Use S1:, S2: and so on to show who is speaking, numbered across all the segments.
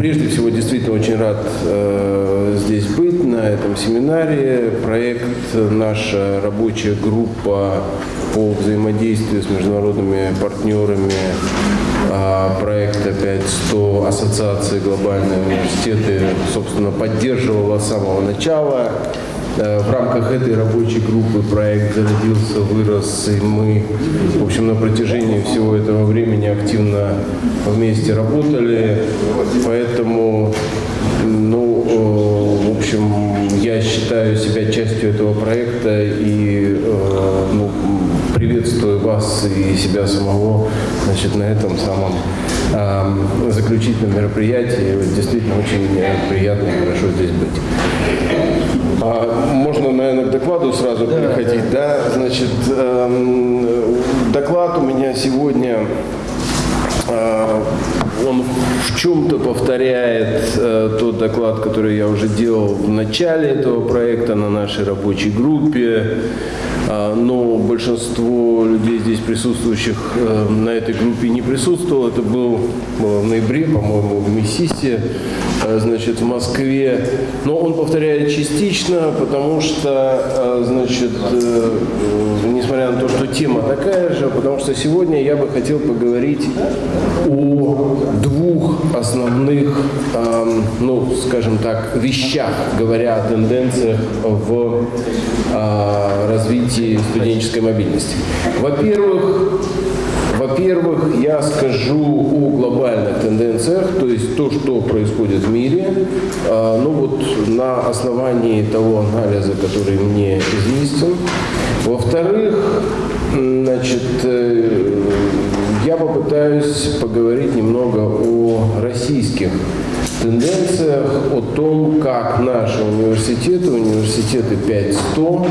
S1: прежде всего, действительно очень рад э, здесь быть на этом семинаре. Проект наша рабочая группа по взаимодействию с международными партнерами а, проекта 5100 Ассоциации глобальные университеты, собственно, поддерживала с самого начала. Э, в рамках этой рабочей группы проект зародился, вырос, и мы, в общем, на протяжении всего этого времени активно вместе работали. Поэтому, ну, э, в общем, я считаю себя частью этого проекта и э, ну, приветствую вас и себя самого значит, на этом самом э, заключительном мероприятии. Действительно очень приятно и хорошо здесь быть. А, можно, наверное, к докладу сразу да, переходить. Да. да? Значит, э, доклад у меня сегодня э, он в чем-то повторяет э, тот доклад, который я уже делал в начале этого проекта на нашей рабочей группе. Э, но большинство людей здесь присутствующих э, на этой группе не присутствовало. Это был, было в ноябре, по-моему, в Мессисе, э, значит, в Москве. Но он повторяет частично, потому что, э, значит, э, несмотря на то, что тема такая же, потому что сегодня я бы хотел поговорить о двух основных, э, ну, скажем так, вещах, говоря о тенденциях в э, развитии студенческой мобильности. Во-первых, во-первых, я скажу о глобальных тенденциях, то есть то, что происходит в мире, э, ну вот на основании того анализа, который мне известен. Во-вторых, значит, э, я попытаюсь поговорить немного о российских тенденциях, о том, как наши университеты, университеты 5100,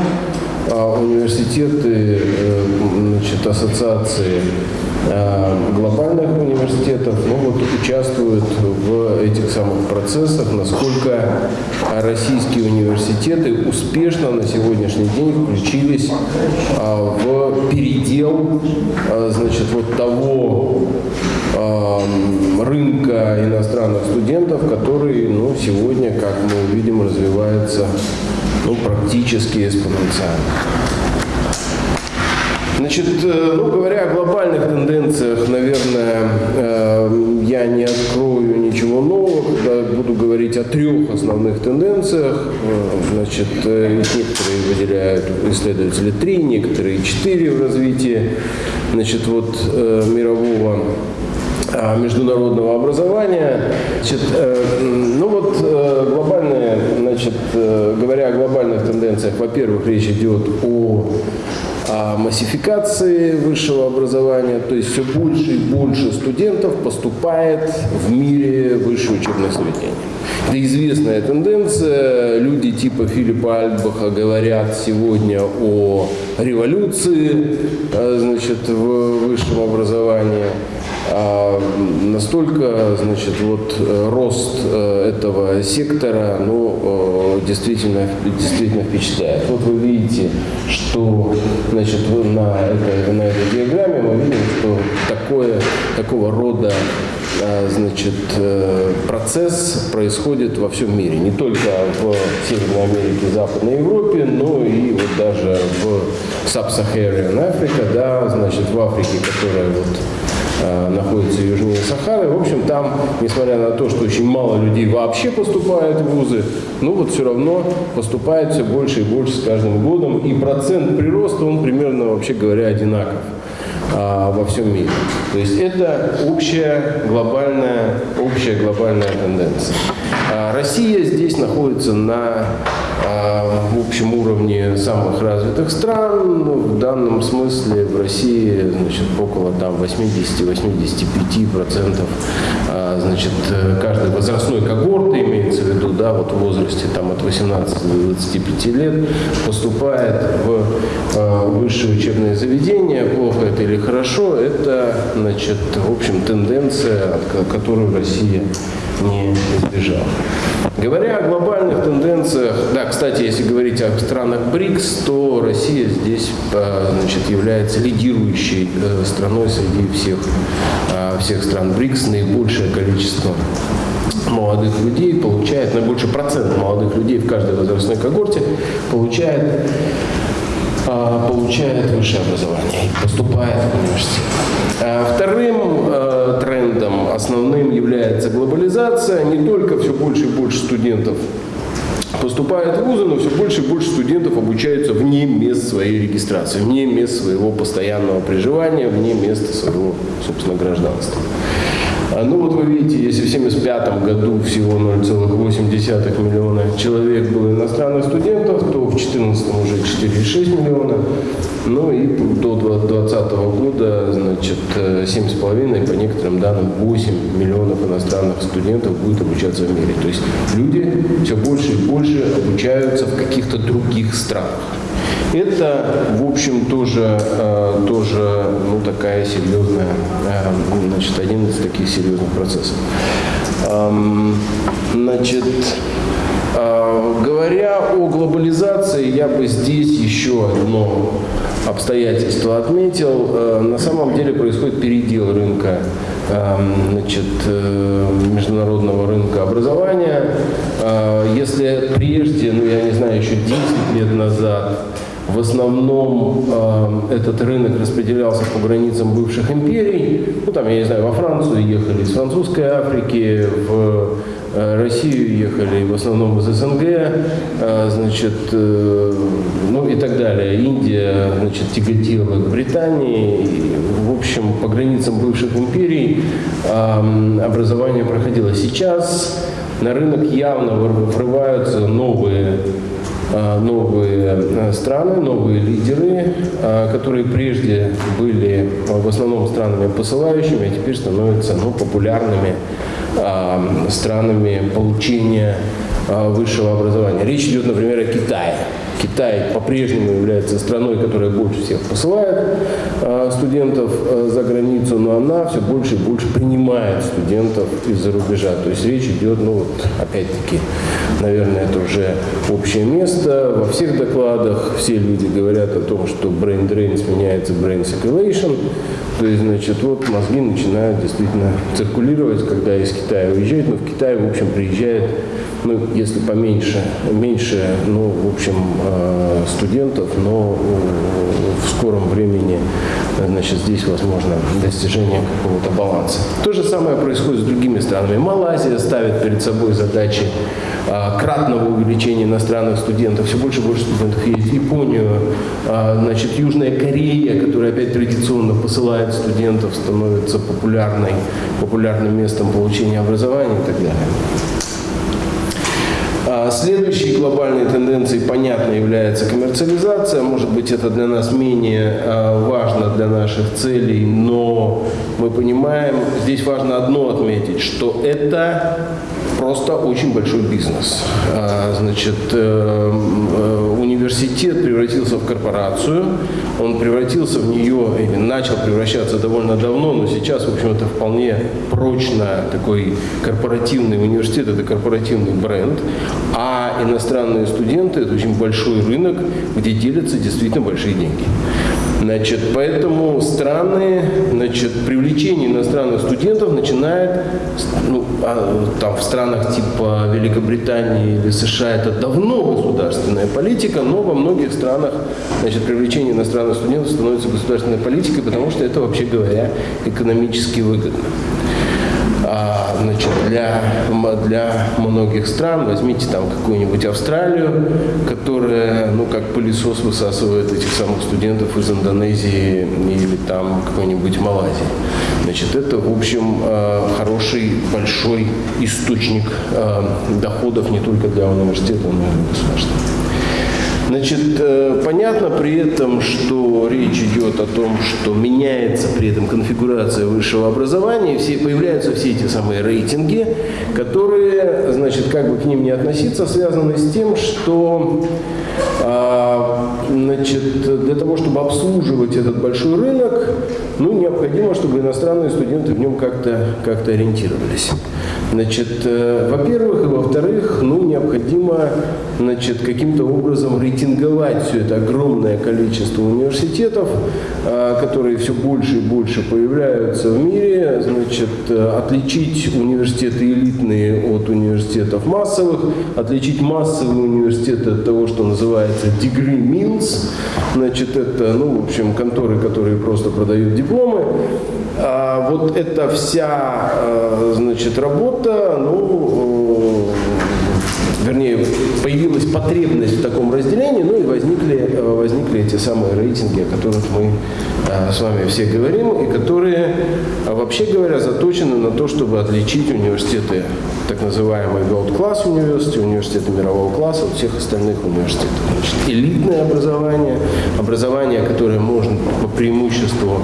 S1: а университеты, э, значит, ассоциации глобальных университетов ну, вот, участвуют в этих самых процессах, насколько российские университеты успешно на сегодняшний день включились а, в передел а, значит, вот того рынка иностранных студентов, который ну, сегодня, как мы увидим, развивается ну, практически экспоненциально. Значит, ну, говоря о глобальных тенденциях, наверное, э, я не открою ничего нового, когда буду говорить о трех основных тенденциях. Э, значит, некоторые выделяют исследователи три, некоторые четыре в развитии значит, вот, мирового а, международного образования. Значит, ну вот глобальные, значит, говоря о глобальных тенденциях, во-первых, речь идет о массификации высшего образования, то есть все больше и больше студентов поступает в мире высшее учебное заведение. Это известная тенденция. Люди типа Филиппа Альбаха говорят сегодня о революции э, значит, в высшем образовании. А настолько, значит, вот рост э, этого сектора, ну, э, действительно, действительно впечатляет. Вот вы видите, что, значит, на этой, на этой диаграмме мы видим, что такое, такого рода э, значит, процесс происходит во всем мире. Не только в Северной Америке, Западной Европе, но и вот даже в Sub-Saharan Africa, да, значит, в Африке, которая вот Э, находится южнее Сахары. В общем, там, несмотря на то, что очень мало людей вообще поступают в вузы, ну вот все равно поступает все больше и больше с каждым годом. И процент прироста, он примерно, вообще говоря, одинаков а, во всем мире. То есть это общая глобальная, общая глобальная тенденция. А Россия здесь находится на а, в общем уровне самых развитых стран. Ну, в данном смысле в России значит, около там, 80-85% а, значит, каждой возрастной когорты, имеется в виду, да, вот в возрасте там, от 18 до 25 лет, поступает в высшее учебное заведение. Плохо это или хорошо, это значит, в общем, тенденция, которую Россия не избежала. Говоря о глобальных тенденциях, да, кстати, если говорить о странах БРИКС, то Россия здесь э, значит, является лидирующей э, страной среди всех, э, всех стран БРИКС, наибольшее количество молодых людей получает, наибольший процент молодых людей в каждой возрастной когорте получает а, получает высшее образование и поступает в университет. А вторым а, трендом основным является глобализация. Не только все больше и больше студентов поступает в вузы, но все больше и больше студентов обучаются вне мест своей регистрации, вне мест своего постоянного проживания, вне места своего, собственно, гражданства. А, ну вот вы видите, если в 1975 году всего 0,8 миллиона человек было иностранных студентов, то в 2014 уже 4,6 миллиона. Ну и до 2020 года, значит, 7,5, по некоторым данным, 8 миллионов иностранных студентов будет обучаться в мире. То есть люди все больше и больше обучаются в каких-то других странах. Это, в общем, тоже, э, тоже ну, такая серьезная, э, значит, один из таких серьезных процессов. Значит, э, говоря о глобализации, я бы здесь еще одно обстоятельство отметил. На самом деле происходит передел рынка значит, международного рынка образования. Если прежде, ну я не знаю, еще 10 лет назад в основном э, этот рынок распределялся по границам бывших империй. Ну, там, я не знаю, во Францию ехали из французской Африки, в э, Россию ехали в основном из СНГ, э, значит, э, ну и так далее. Индия, значит, тяготела к Британии. В общем, по границам бывших империй э, образование проходило. Сейчас на рынок явно врываются новые Э, новые э, страны, новые лидеры, э, которые прежде были в основном странами посылающими, а теперь становятся ну, популярными странами получения высшего образования. Речь идет, например, о Китае. Китай по-прежнему является страной, которая больше всех посылает студентов э, за границу, но она все больше и больше принимает студентов из-за рубежа. То есть речь идет, ну вот, опять-таки, наверное, это уже общее место. Во всех докладах все люди говорят о том, что brain drain сменяется brain circulation. То есть, значит, вот мозги начинают действительно циркулировать, когда из Китая уезжают, но в Китай, в общем, приезжает ну, если поменьше, меньше, ну, в общем, э, студентов, но в скором времени, значит, здесь возможно достижение какого-то баланса. То же самое происходит с другими странами. Малайзия ставит перед собой задачи э, кратного увеличения иностранных студентов. Все больше и больше студентов есть Японию. Э, значит, Южная Корея, которая опять традиционно посылает студентов, становится популярной, популярным местом получения образования и так далее. А следующей глобальной тенденцией, понятно, является коммерциализация. Может быть, это для нас менее а, важно для наших целей, но мы понимаем, здесь важно одно отметить, что это просто очень большой бизнес. А, значит, э, э, университет превратился в корпорацию, он превратился в нее, или начал превращаться довольно давно, но сейчас, в общем, это вполне прочно такой корпоративный университет, это корпоративный бренд, а иностранные студенты – это очень большой рынок, где делятся действительно большие деньги. Значит, поэтому страны, значит, привлечение иностранных студентов начинает, ну, а, там в странах типа Великобритании или США это давно государственная политика, но во многих странах, значит, привлечение иностранных студентов становится государственной политикой, потому что это, вообще говоря, экономически выгодно. А, значит, для, для многих стран, возьмите там какую-нибудь Австралию, которая, ну, как пылесос высасывает этих самых студентов из Индонезии или там какой-нибудь Малайзии. Значит, это, в общем, а, хороший, большой источник а, доходов не только для университета, но и для государства. Значит, э, понятно при этом, что речь идет о том, что меняется при этом конфигурация высшего образования, все, появляются все эти самые рейтинги, которые, значит, как бы к ним не относиться, связаны с тем, что А, значит, для того, чтобы обслуживать этот большой рынок, ну, необходимо, чтобы иностранные студенты в нем как-то как ориентировались. Значит, э, во-первых, и во-вторых, ну, необходимо значит, каким-то образом рейтинговать все это огромное количество университетов, э, которые все больше и больше появляются в мире, значит, э, отличить университеты элитные от университетов массовых, отличить массовые университеты от того, что называется degree mills, значит, это, ну, в общем, конторы, которые просто продают дипломы, а вот эта вся, э, значит, работа, ну, вернее, появилась потребность в таком разделении, ну и возникли, э, возникли эти самые рейтинги, о которых мы с вами все говорим, и которые, вообще говоря, заточены на то, чтобы отличить университеты, так называемые Gold Class университеты, университеты мирового класса от всех остальных университетов. Значит, элитное образование, образование, которое можно по преимуществу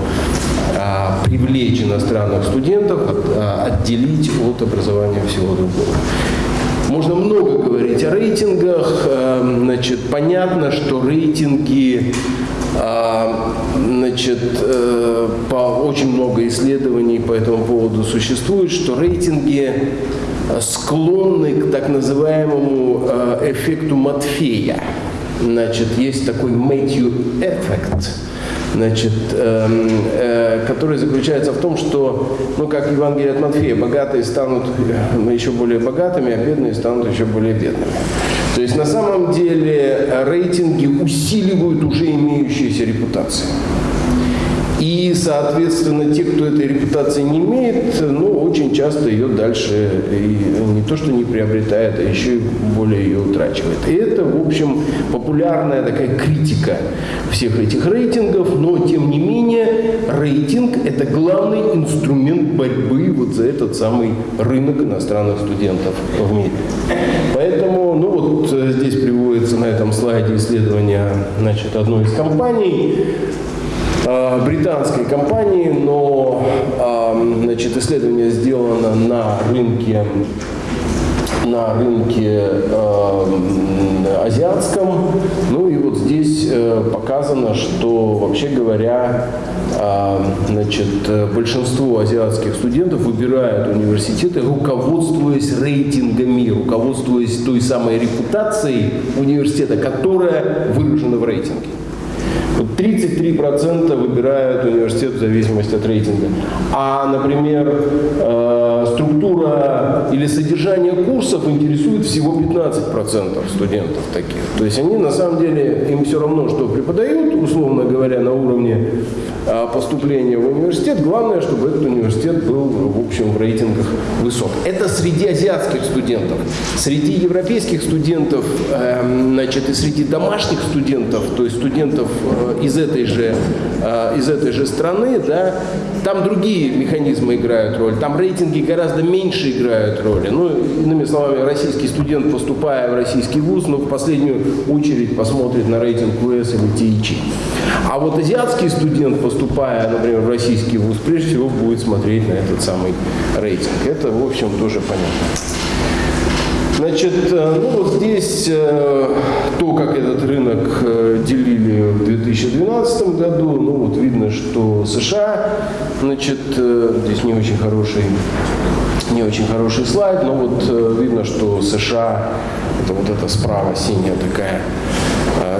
S1: привлечь иностранных студентов, отделить от образования всего другого. Можно много говорить о рейтингах. Э, значит, понятно, что рейтинги а, значит, э, по очень много исследований по этому поводу существует, что рейтинги склонны к так называемому э, эффекту Матфея. Значит, есть такой Matthew эффект значит, э, э, который заключается в том, что, ну, как Евангелие от Матфея, богатые станут э, еще более богатыми, а бедные станут еще более бедными. То есть на самом деле рейтинги усиливают уже имеющиеся репутации. И, соответственно, те, кто этой репутации не имеет, ну, очень часто ее дальше и не то, что не приобретает, а еще и более ее утрачивает. И это, в общем, популярная такая критика всех этих рейтингов, но, тем не менее, рейтинг – это главный инструмент борьбы вот за этот самый рынок иностранных студентов в мире. Поэтому, ну вот э, здесь приводится на этом слайде исследование значит, одной из компаний, британской компании, но значит, исследование сделано на рынке на рынке э, азиатском. Ну и вот здесь э, показано, что вообще говоря, э, значит, большинство азиатских студентов выбирают университеты, руководствуясь рейтингами, руководствуясь той самой репутацией университета, которая выражена в рейтинге. 33% выбирают университет в зависимости от рейтинга. А, например, э, структура или содержание курсов интересует всего 15% студентов таких. То есть они на самом деле, им все равно, что преподают, условно говоря, на уровне поступления в университет. Главное, чтобы этот университет был, в общем, в рейтингах высок. Это среди азиатских студентов. Среди европейских студентов, эм, значит, и среди домашних студентов, то есть студентов э, из этой же, э, из этой же страны, да, там другие механизмы играют роль, там рейтинги гораздо меньше играют роли. Ну, иными словами, российский студент, поступая в российский вуз, но ну, в последнюю очередь посмотрит на рейтинг УС или ТИЧ. А вот азиатский студент, поступая, например, в российский вуз, прежде всего будет смотреть на этот самый рейтинг. Это, в общем, тоже понятно. Значит, э, ну вот здесь э, то, как этот рынок э, делили в 2012 году, ну вот видно, что США, значит, здесь не очень хороший, не очень хороший слайд, но вот видно, что США, это вот эта справа синяя такая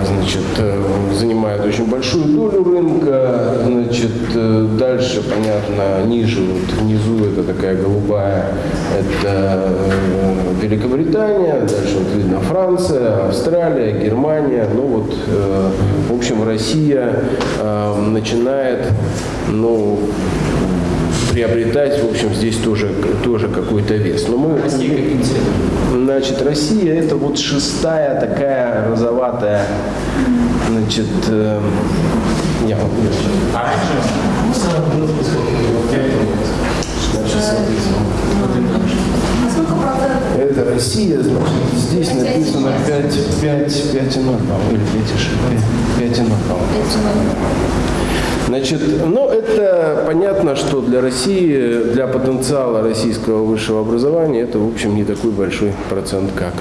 S1: значит, э, занимает очень большую долю рынка. Значит, э, дальше, понятно, ниже, вот внизу это такая голубая, это э, Великобритания, дальше вот видно Франция, Австралия, Германия. Ну вот, в общем, Россия начинает, ну, приобретать, в общем, здесь тоже, тоже какой-то вес. Но мы, Россия? Значит, Россия это вот шестая такая розоватая, значит, э, я вот А раньше? Это Россия, значит, здесь написано 5, 5, 5,0, по-моему, или 5,6, 5,0, по-моему. Значит, ну это понятно, что для России, для потенциала российского высшего образования это, в общем, не такой большой процент, как,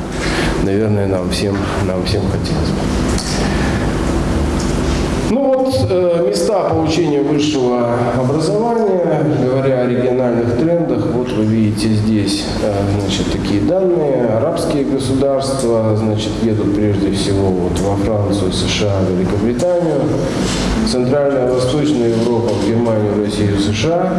S1: наверное, нам всем, нам всем хотелось бы. Э, места получения высшего образования, говоря о региональных трендах, вот вы видите здесь, э, значит, такие данные. Арабские государства, значит, едут прежде всего вот во Францию, США, Великобританию. Центральная, Восточная Европа, в Германию, Россию, США.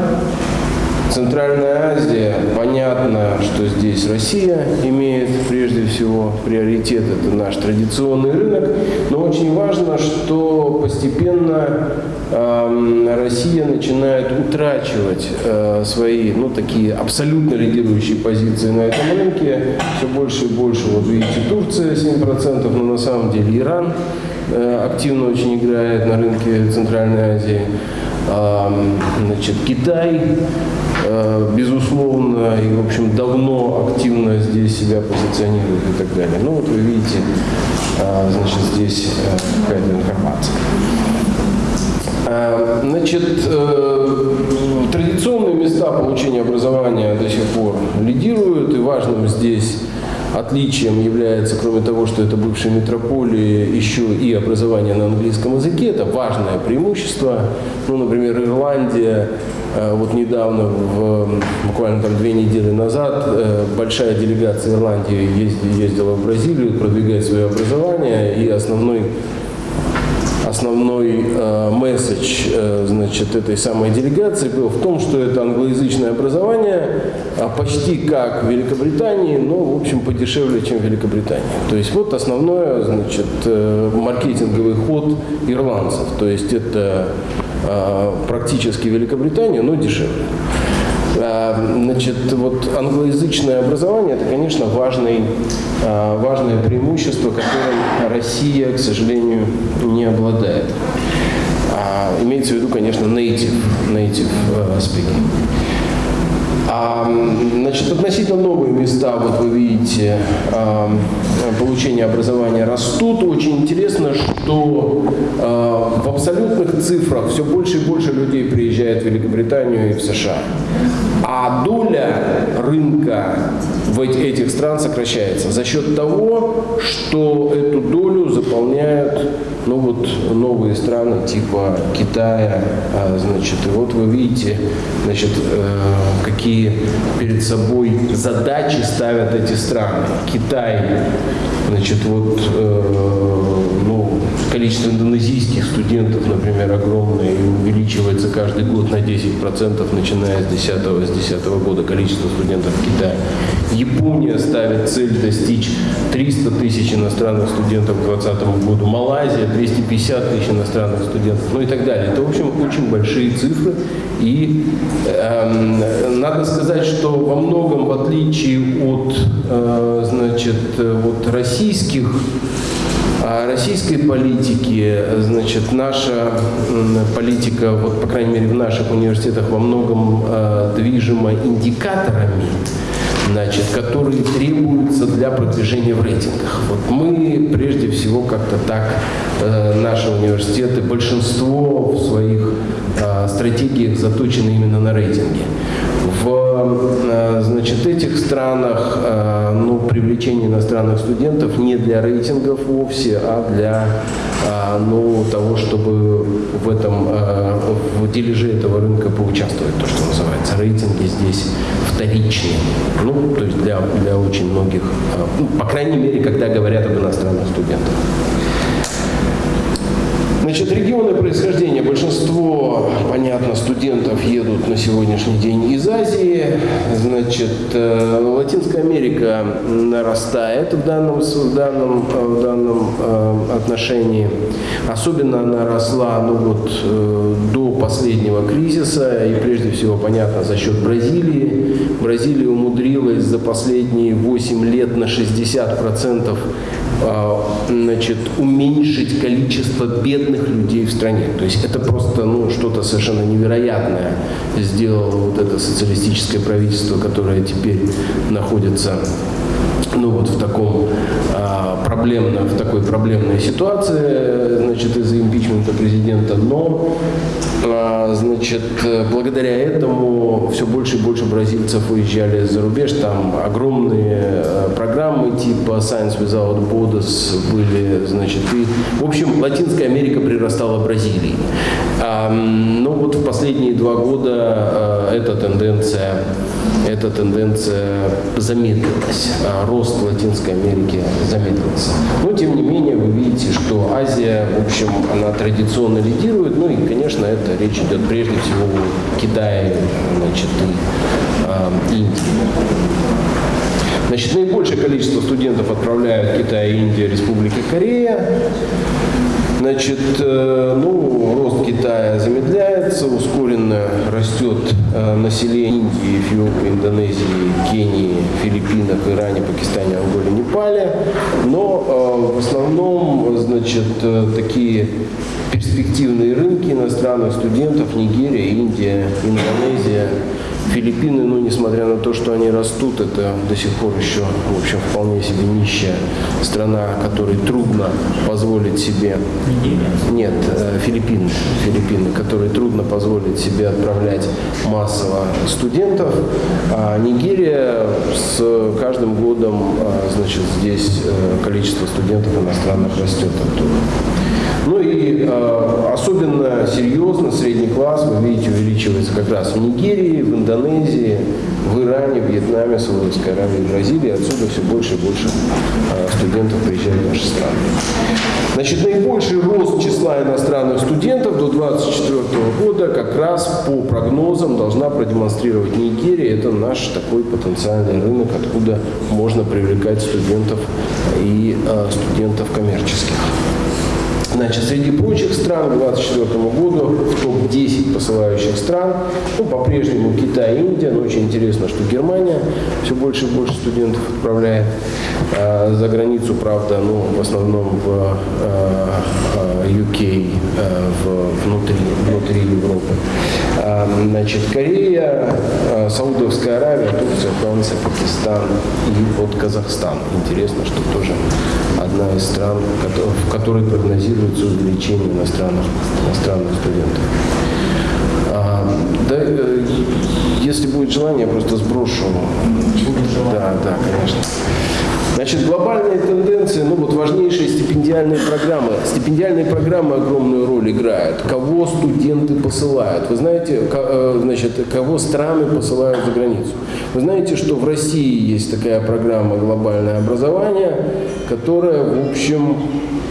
S1: Центральная Азия, понятно, что здесь Россия имеет прежде всего приоритет, это наш традиционный рынок, но очень важно, что постепенно э, Россия начинает утрачивать э, свои, ну, такие абсолютно лидирующие позиции на этом рынке, все больше и больше, вот видите, Турция 7%, но на самом деле Иран э, активно очень играет на рынке Центральной Азии, значит, Китай безусловно, и, в общем, давно активно здесь себя позиционирует и так далее. Ну, вот вы видите, э, значит, здесь э, какая-то информация. Значит, традиционные места получения образования до сих пор лидируют, и важным здесь Отличием является, кроме того, что это бывшие метрополии, еще и образование на английском языке. Это важное преимущество. Ну, например, Ирландия, э, вот недавно, в, буквально там две недели назад, э, большая делегация Ирландии ездила в Бразилию продвигать свое образование, и основной основной э, месседж э, значит, этой самой делегации был в том, что это англоязычное образование а почти как в Великобритании, но, в общем, подешевле, чем в Великобритании. То есть вот основное, значит, э, маркетинговый ход ирландцев. То есть это э, практически Великобритания, но дешевле. А, значит, вот англоязычное образование – это, конечно, важный, а, важное преимущество, которым Россия, к сожалению, не обладает. А, имеется в виду, конечно, native, native speaking. А, значит, относительно новые места, вот вы видите, а, получения образования растут. Очень интересно, что а, в абсолютных цифрах все больше и больше людей приезжает в Великобританию и в США. А доля рынка в этих стран сокращается за счет того, что эту долю заполняют ну вот новые страны типа Китая, а, значит, и вот вы видите, значит, э, какие перед собой задачи ставят эти страны. Китай, значит, вот, э, количество индонезийских студентов, например, огромное, и увеличивается каждый год на 10%, начиная с 10, с 10 года количество студентов в Китае. Япония ставит цель достичь 300 тысяч иностранных студентов к 2020 году. Малайзия 250 тысяч иностранных студентов, ну и так далее. Это, в общем, очень большие цифры. И э, надо сказать, что во многом, в отличие от, э, значит, вот российских российской политики, значит, наша политика, вот, по крайней мере, в наших университетах во многом э, движима индикаторами, значит, которые требуются для продвижения в рейтингах. Вот мы прежде всего как-то так, э, наши университеты, большинство в своих э, стратегиях заточены именно на рейтинге. В э, значит, этих странах э, ну, привлечение иностранных студентов не для рейтингов вовсе, а для э, ну, того, чтобы в этом в дележе этого рынка поучаствовать, то, что называется. Рейтинги здесь вторичные. Ну, то есть для, для очень многих, ну, по крайней мере, когда говорят об иностранных студентах. Значит, регионы происхождения. Большинство, понятно, студентов едут на сегодняшний день из Азии. Значит, э, Латинская Америка нарастает в данном, в данном, в данном э, отношении. Особенно она росла ну, вот, э, до последнего кризиса. И прежде всего, понятно, за счет Бразилии. Бразилия умудрилась за последние 8 лет на 60% значит, уменьшить количество бедных бедных людей в стране. То есть это просто ну, что-то совершенно невероятное сделало вот это социалистическое правительство, которое теперь находится ну вот в таком а, проблемном, в такой проблемной ситуации, значит, из-за импичмента президента, но, а, значит, благодаря этому все больше и больше бразильцев уезжали за рубеж, там огромные а, программы типа Science Without Borders были, значит, и, в общем, Латинская Америка прирастала Бразилии. А, ну вот в последние два года а, эта тенденция эта тенденция замедлилась, а рост Латинской Америки замедлился. Но, тем не менее, вы видите, что Азия, в общем, она традиционно лидирует, ну и, конечно, это речь идет прежде всего о Китае, значит, и э, Индии. Значит, наибольшее количество студентов отправляют Китай, Индия, Республика Корея. Значит, э, ну, рост Китая замедляется, ускоренно растет э, население Индии, Эфиопии, Индонезии, Кении, Филиппинах, Иране, Пакистане, Анголе, Непале. Но э, в основном, значит, такие перспективные рынки иностранных студентов Нигерия, Индия, Индонезия, Филиппины, ну, несмотря на то, что они растут, это до сих пор еще, в общем, вполне себе нищая страна, которой трудно позволить себе... Нет, э, Филиппины, Филиппины, которые трудно позволить себе отправлять массово студентов. А Нигерия с каждым годом, а, значит, здесь э, количество студентов иностранных растет оттуда. Ну и э, особенно серьезно средний класс, вы видите, увеличивается как раз в Нигерии, в Индонезии, в Иране, Вьетнаме, Саудовской Аравии, Бразилии. Отсюда все больше и больше э, студентов приезжают в наши страны. Значит, наибольший рост числа иностранных студентов до 2024 года как раз по прогнозам должна продемонстрировать Нигерия. Это наш такой потенциальный рынок, откуда можно привлекать студентов и э, студентов коммерческих. Значит, среди прочих стран к 2024 году в топ-10 посылающих стран, ну, по-прежнему Китай и Индия, но очень интересно, что Германия все больше и больше студентов отправляет а, за границу, правда, ну, в основном в а, UK, а, в, внутри, внутри Европы. А, значит, Корея, а, Саудовская Аравия, Турция, Франция, Пакистан и вот Казахстан. Интересно, что тоже одна из стран, в которой прогнозируется увеличение иностранных, иностранных студентов. А, да, э, если будет желание, я просто сброшу. Да, да, конечно. Значит, глобальные тенденции, ну вот важнейшие стипендиальные программы. Стипендиальные программы огромную роль играют. Кого студенты посылают? Вы знаете, э, значит, кого страны посылают за границу? Вы знаете, что в России есть такая программа «Глобальное образование», которая, в общем,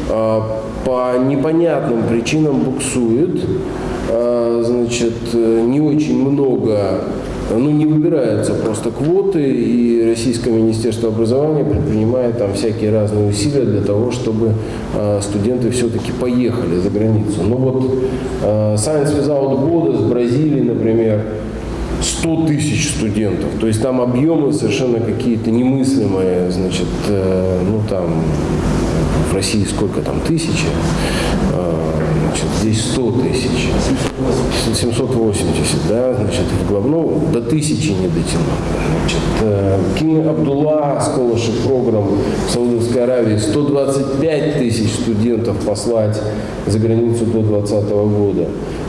S1: э, по непонятным причинам буксует. Э, значит, не очень много ну, не выбираются просто квоты, и Российское Министерство образования предпринимает там всякие разные усилия для того, чтобы э, студенты все-таки поехали за границу. Ну вот Science Without Borders, Бразилии, например, 100 тысяч студентов. То есть там объемы совершенно какие-то немыслимые, значит, э, ну там в России сколько там, тысячи, значит, здесь 100 тысяч, 780, да, значит, в глав, ну, до тысячи не дотянул. Значит, Кинг Абдулла, Scholarship программ в Саудовской Аравии, 125 тысяч студентов послать за границу до 2020 года.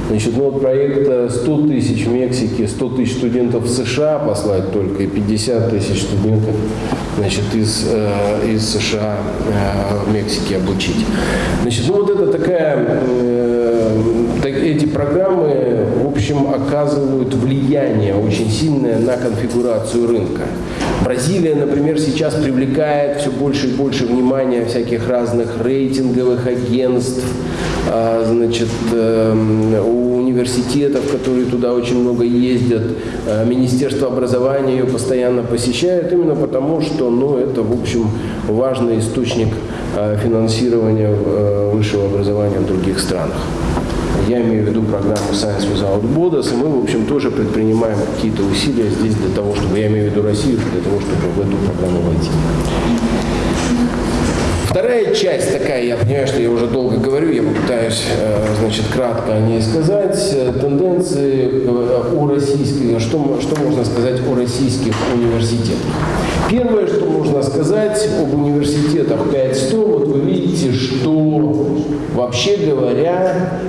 S1: Значит, ну вот проект 100 тысяч в Мексике, 100 тысяч студентов в США послать только и 50 тысяч студентов значит, из, э, из США э, в Мексике обучить. Значит, ну вот это такая, э, так, эти программы, в общем, оказывают влияние очень сильное на конфигурацию рынка. Бразилия, например, сейчас привлекает все больше и больше внимания всяких разных рейтинговых агентств, значит, эм, у университетов, которые туда очень много ездят, а, Министерство образования ее постоянно посещает, именно потому, что ну, это, в общем, важный источник а, финансирования э, высшего образования в других странах. Я имею в виду программу Science Without Borders, и мы, в общем, тоже предпринимаем какие-то усилия здесь для того, чтобы, я имею в виду Россию, для того, чтобы в эту программу войти. Вторая часть такая, я понимаю, что я уже долго говорю, я попытаюсь, э, значит, кратко о ней сказать. Тенденции о российских, что, что можно сказать о российских университетах. Первое, что можно сказать об университетах 5100, вот вы видите, что вообще говоря,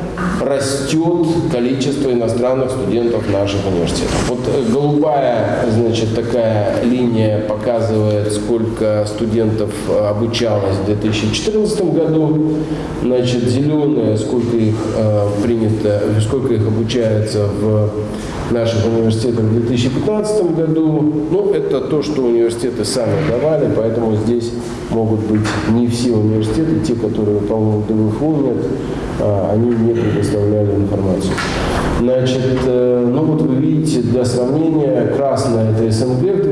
S1: растет количество иностранных студентов наших университетов. Вот э, голубая, значит, такая линия показывает, сколько студентов э, обучалось в 2014 году, значит, зеленая, сколько их э, принято, сколько их обучается в наших университетах в 2015 году. Ну, это то, что университеты сами давали, поэтому здесь могут быть не все университеты, те, которые, по-моему, ДВФУ нет, а, они не предоставляли информацию. Значит, э, ну вот вы видите, для сравнения, красная это СНГ в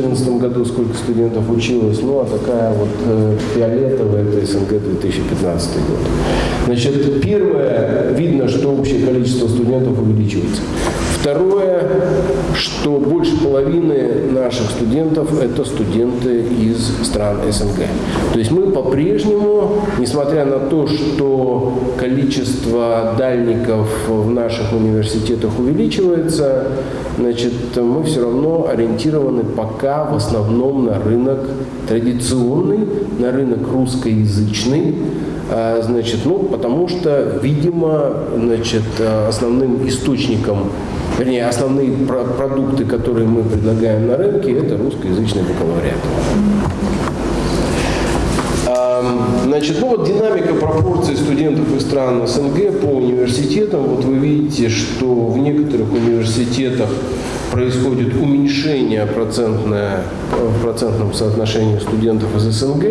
S1: 2014 году, сколько студентов училось, ну а такая вот э, фиолетовая это СНГ 2015 год. Значит, первое, видно, что общее количество студентов увеличивается. Второе, что больше половины наших студентов – это студенты из стран СНГ. То есть мы по-прежнему, несмотря на то, что количество дальников в наших университетах увеличивается, значит, мы все равно ориентированы пока в основном на рынок традиционный, на рынок русскоязычный, а, значит, ну, потому что, видимо, значит, основным источником вернее, основные продукты, которые мы предлагаем на рынке, это русскоязычный бакалавриат. Значит, ну вот динамика пропорций студентов из стран СНГ по университетам. Вот вы видите, что в некоторых университетах происходит уменьшение процентное, в процентном соотношении студентов из СНГ.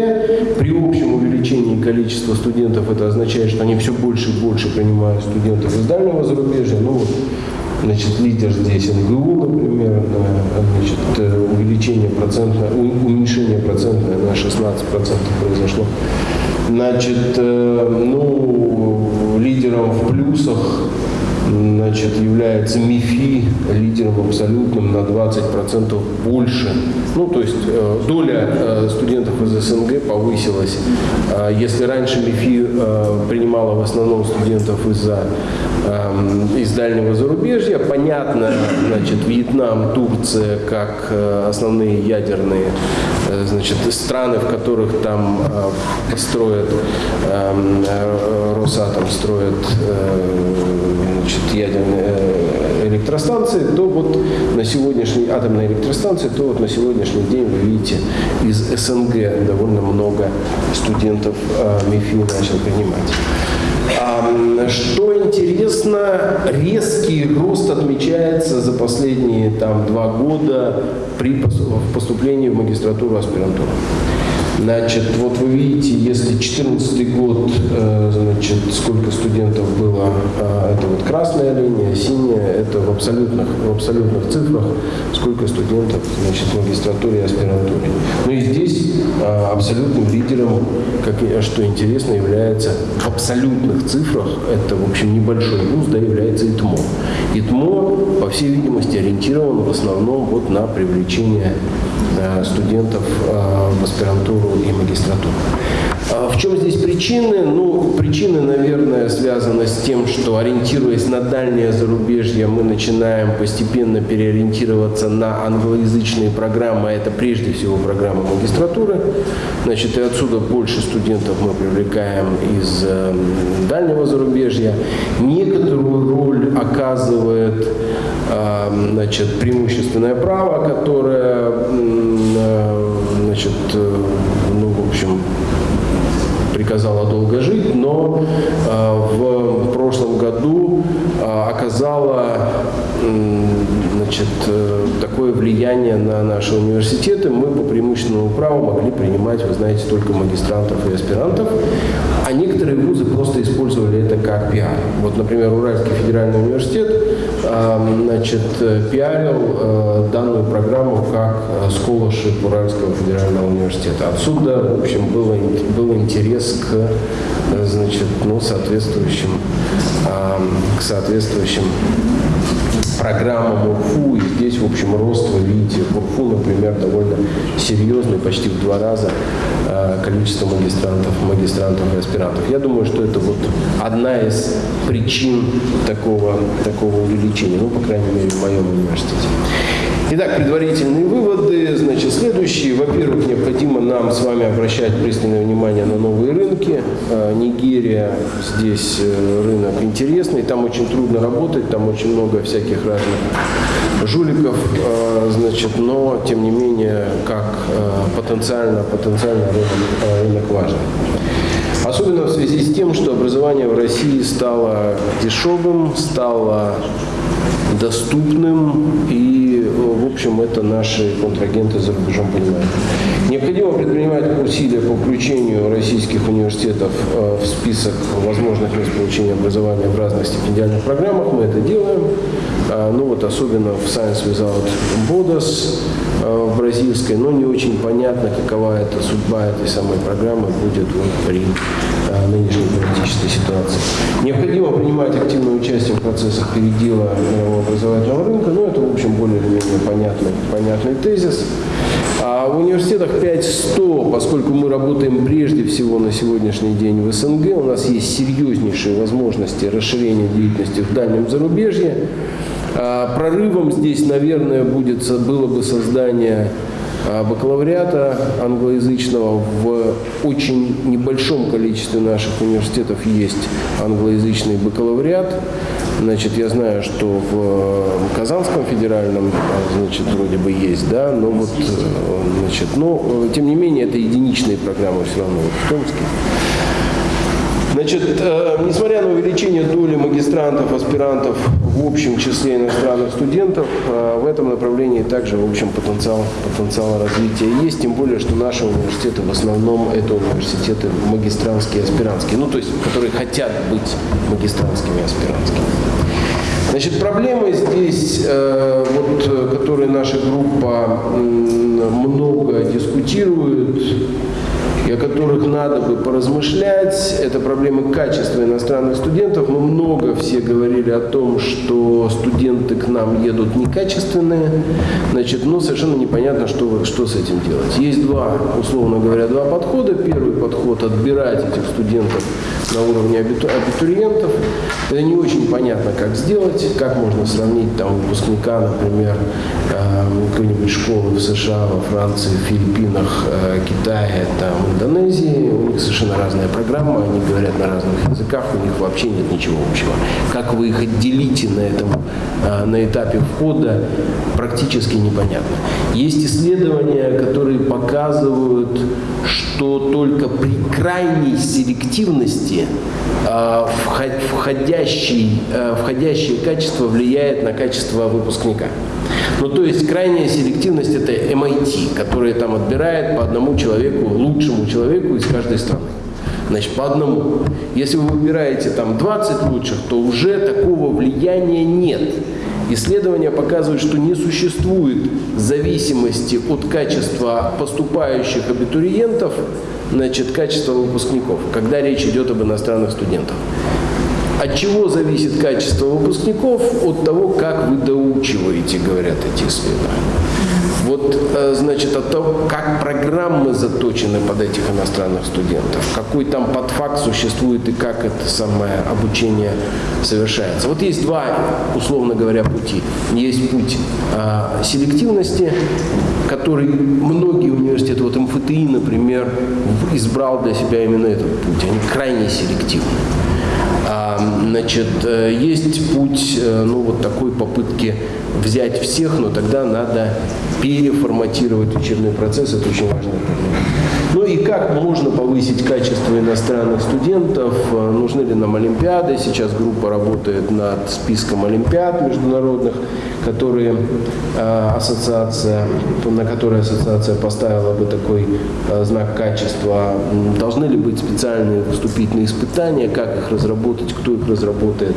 S1: При общем увеличении количества студентов это означает, что они все больше и больше принимают студентов из дальнего зарубежья. Ну, вот Значит, лидер здесь НГУ, например, значит, э, увеличение процентное, уменьшение процентное на 16% произошло. Значит, э, ну, лидером в плюсах значит, является МИФИ лидером абсолютным на 20% больше. Ну, то есть э, доля э, студентов из СНГ повысилась. Э, если раньше МИФИ э, принимала в основном студентов из-за э, из дальнего зарубежья, понятно, значит, Вьетнам, Турция как основные ядерные значит, страны, в которых там строят, эм, э, Росатом строит э, значит, ядерные э, электростанции, то вот на сегодняшний, атомные электростанции, то вот на сегодняшний день вы видите из СНГ довольно много студентов э, МИФИ начал принимать. Что интересно, резкий рост отмечается за последние там, два года при поступлении в магистратуру аспирантуру. Значит, вот вы видите, если 2014 год, э, значит, сколько студентов было, а, это вот красная линия, синяя, это в абсолютных, в абсолютных цифрах, сколько студентов, значит, в магистратуре и аспирантуре. Ну и здесь а, абсолютным лидером, как, что интересно, является в абсолютных цифрах, это, в общем, небольшой вуз, да, является ИТМО. ИТМО, по всей видимости, ориентирован в основном вот на привлечение студентов э, в аспирантуру и магистратуру. А в чем здесь причины? Ну, причины, наверное, связаны с тем, что ориентируясь на дальнее зарубежье, мы начинаем постепенно переориентироваться на англоязычные программы, а это прежде всего программы магистратуры. Значит, и отсюда больше студентов мы привлекаем из э, дальнего зарубежья. Некоторую роль оказывает э, значит, преимущественное право, которое э, значит, э, ну, в общем, приказала долго жить, но э, в прошлом году оказала значит, такое влияние на наши университеты. Мы по преимущественному праву могли принимать, вы знаете, только магистрантов и аспирантов, а некоторые вузы просто использовали это как пиар. Вот, например, Уральский федеральный университет значит, пиарил данную программу как scholarship Уральского федерального университета. Отсюда, в общем, было, был интерес к значит, ну, соответствующим, к соответствующим программа МУРФУ. И здесь, в общем, рост, вы видите, МУРФУ, например, довольно серьезный, почти в два раза э, количество магистрантов, магистрантов и аспирантов. Я думаю, что это вот одна из причин такого, такого увеличения, ну, по крайней мере, в моем университете. Итак, предварительные выводы. Значит, следующие. Во-первых, необходимо нам с вами обращать пристальное внимание на новые рынки. Э, Нигерия здесь э, рынок интересный, там очень трудно работать, там очень много всяких разных жуликов, э, значит, но тем не менее, как потенциально, потенциально рынок, рынок важен. Особенно в связи с тем, что образование в России стало дешевым, стало доступным и, в общем, это наши контрагенты за рубежом понимают. Необходимо предпринимать усилия по включению российских университетов э, в список возможных мест получения образования в разных стипендиальных программах. Мы это делаем. А, ну вот особенно в Science Without Borders э, в бразильской, но не очень понятно, какова эта судьба этой самой программы будет вот при э, нынешней политической ситуации. Необходимо принимать активное участие в процессах передела образовательного рынка, но это, в общем, более или менее понятный, понятный тезис. А в университетах 5-100, поскольку мы работаем прежде всего на сегодняшний день в СНГ, у нас есть серьезнейшие возможности расширения деятельности в дальнем зарубежье. А прорывом здесь, наверное, будет, было бы создание бакалавриата англоязычного. В очень небольшом количестве наших университетов есть англоязычный бакалавриат. Значит, я знаю, что в э, Казанском федеральном, а, значит, вроде бы есть, да, но вот, э, значит, но, э, тем не менее, это единичные программы все равно вот в Томске. Значит, э, несмотря на увеличение доли магистрантов, аспирантов в общем числе иностранных студентов, э, в этом направлении также, в общем, потенциал, потенциал развития есть, тем более, что наши университеты в основном это университеты магистрантские, аспирантские, ну, то есть, которые хотят быть магистрантскими, аспирантскими. Значит, проблемы здесь, э, вот, которые наша группа много дискутирует, и о которых надо бы поразмышлять. Это проблемы качества иностранных студентов. Мы много все говорили о том, что студенты к нам едут некачественные, значит, но совершенно непонятно, что, что с этим делать. Есть два, условно говоря, два подхода. Первый подход – отбирать этих студентов на уровне абитуриентов. Это не очень понятно, как сделать, как можно сравнить там выпускника, например, эм, какой-нибудь школы в США, во Франции, в Филиппинах, э, Китае, там, Индонезии. У них совершенно разная программа, они говорят на разных языках, у них вообще нет ничего общего. Как вы их отделите на этом, э, на этапе входа, практически непонятно. Есть исследования, которые показывают, что только при крайней селективности э, входящий, э, входящее качество влияет на качество выпускника. Ну, то есть крайняя селективность – это MIT, который там отбирает по одному человеку, лучшему человеку из каждой страны. Значит, по одному. Если вы выбираете там 20 лучших, то уже такого влияния нет. Исследования показывают, что не существует зависимости от качества поступающих абитуриентов, значит, качества выпускников, когда речь идет об иностранных студентах. От чего зависит качество выпускников? От того, как вы доучиваете, говорят эти исследования. Вот, э, значит, от того, как программы заточены под этих иностранных студентов, какой там подфакт существует и как это самое обучение совершается. Вот есть два, условно говоря, пути. Есть путь э, селективности, который многие университеты, вот МФТИ, например, избрал для себя именно этот путь. Они крайне селективны. Значит, э, есть путь, э, ну, вот такой попытки взять всех, но тогда надо переформатировать учебный процесс, это очень важная проблема. Ну и как можно повысить качество иностранных студентов, э, нужны ли нам олимпиады, сейчас группа работает над списком олимпиад международных, которые э, ассоциация, на которые ассоциация поставила бы такой э, знак качества? Должны ли быть специальные вступительные испытания, как их разработать, кто их разработает?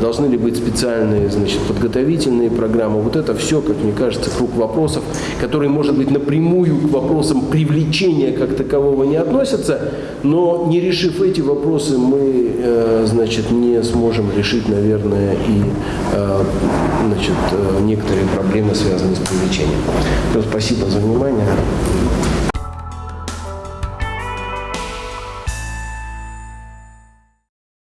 S1: Должны ли быть специальные значит, подготовительные программы? Вот это все, как мне кажется, круг вопросов, которые, может быть, напрямую к вопросам привлечения как такового не относятся, но не решив эти вопросы, мы значит, не сможем решить, наверное, и значит, некоторые проблемы, связанные с привлечением. Спасибо за внимание.